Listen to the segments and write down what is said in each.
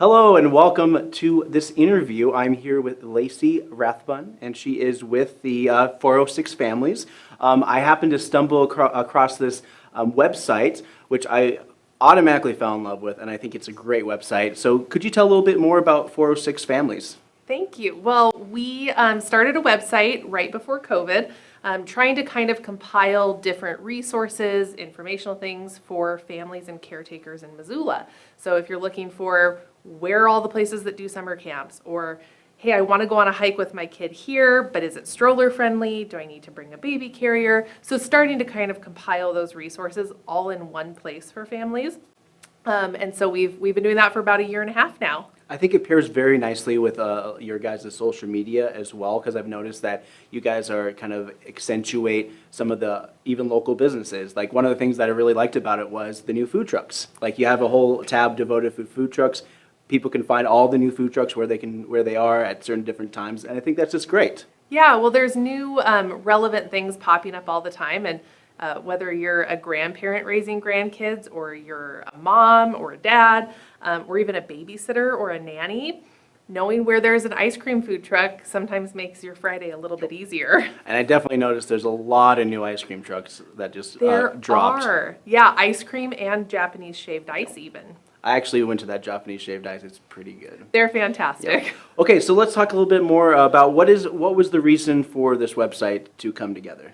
Hello and welcome to this interview. I'm here with Lacey Rathbun, and she is with the uh, 406 Families. Um, I happened to stumble acro- across this um, website, which I automatically fell in love with, and I think it's a great website. So, could you tell a little bit more about 406 Families? Thank you. Well, we um, started a website right before COVID, um, trying to kind of compile different resources, informational things for families and caretakers in Missoula. So if you're looking for where are all the places that do summer camps, or hey, I want to go on a hike with my kid here, but is it stroller friendly? Do I need to bring a baby carrier? So starting to kind of compile those resources all in one place for families. Um, and so we've we've been doing that for about a year and a half now. I think it pairs very nicely with uh, your guys' social media as well, because I've noticed that you guys are kind of accentuate some of the even local businesses. Like one of the things that I really liked about it was the new food trucks. Like you have a whole tab devoted to food trucks. People can find all the new food trucks where they can where they are at certain different times, and I think that's just great. Yeah, well, there's new um, relevant things popping up all the time, and uh, whether you're a grandparent raising grandkids, or you're a mom or a dad, um, or even a babysitter or a nanny, knowing where there's an ice cream food truck sometimes makes your Friday a little bit easier. And I definitely noticed there's a lot of new ice cream trucks that just There uh, dropped. are, yeah, ice cream and Japanese shaved ice even. I actually went to that Japanese shaved ice. It's pretty good. They're fantastic. Okay, so let's talk a little bit more about what is what was the reason for this website to come together.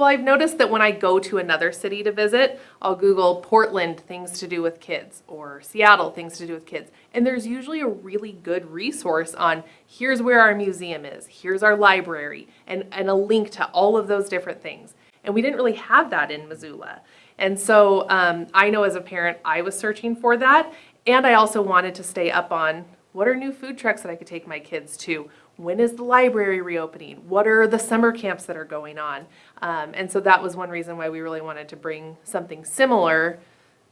Well, I've noticed that when I go to another city to visit, I'll Google Portland things to do with kids or Seattle things to do with kids. And there's usually a really good resource on here's where our museum is, here's our library, and, and a link to all of those different things. And we didn't really have that in Missoula. And so um, I know as a parent, I was searching for that. And I also wanted to stay up on what are new food trucks that I could take my kids to? When is the library reopening? What are the summer camps that are going on? Um, and so that was one reason why we really wanted to bring something similar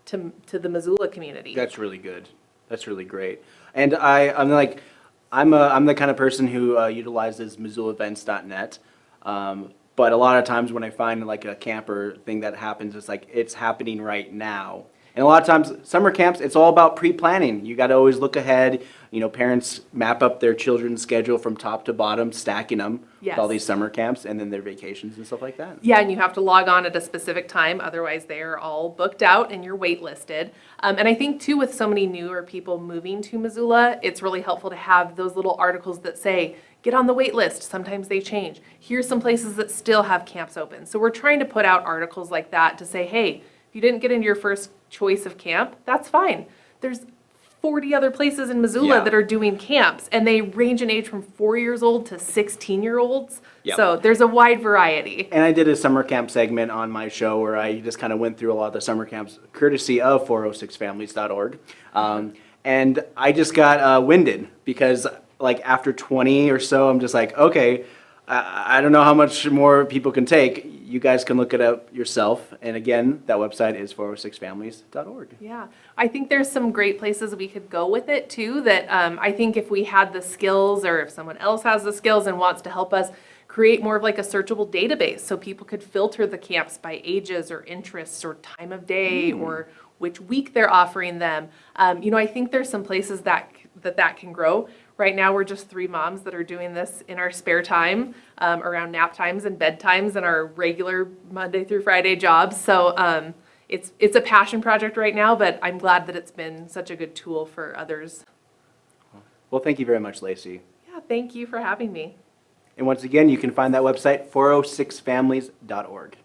to, to the Missoula community. That's really good. That's really great. And I, I'm like, I'm a, I'm the kind of person who uh, utilizes MissoulaEvents.net. Um, but a lot of times when I find like a camper thing that happens, it's like it's happening right now. And a lot of times, summer camps, it's all about pre-planning. You got to always look ahead. You know, parents map up their children's schedule from top to bottom, stacking them with all these summer camps and then their vacations and stuff like that. Yeah, and you have to log on at a specific time, otherwise they're all booked out and you're waitlisted. Um, and I think too, with so many newer people moving to Missoula, it's really helpful to have those little articles that say, get on the wait list. Sometimes they change. Here's some places that still have camps open. So we're trying to put out articles like that to say, hey, if you didn't get into your first choice of camp, that's fine. There's 40 other places in Missoula Yeah. that are doing camps, and they range in age from four years old to 16 year olds. Yep. So there's a wide variety. And I did a summer camp segment on my show where I just kind of went through a lot of the summer camps, courtesy of 406families.org. Um, and I just got uh, winded because, like, after 20 or so, I'm just like, okay, I, I don't know how much more people can take. You guys can look it up yourself. And again, that website is 406families.org. Yeah, I think there's some great places we could go with it too. That um, I think if we had the skills, or if someone else has the skills and wants to help us create more of like a searchable database, so people could filter the camps by ages or interests or time of day or which week they're offering them. Um, you know, I think there's some places that that that can grow. Right now, we're just three moms that are doing this in our spare time um, around nap times and bedtimes and our regular Monday through Friday jobs. So. Um, it's it's a passion project right now, but I'm glad that it's been such a good tool for others. Well, thank you very much, Lacey. Yeah, thank you for having me. And once again, you can find that website 406families.org.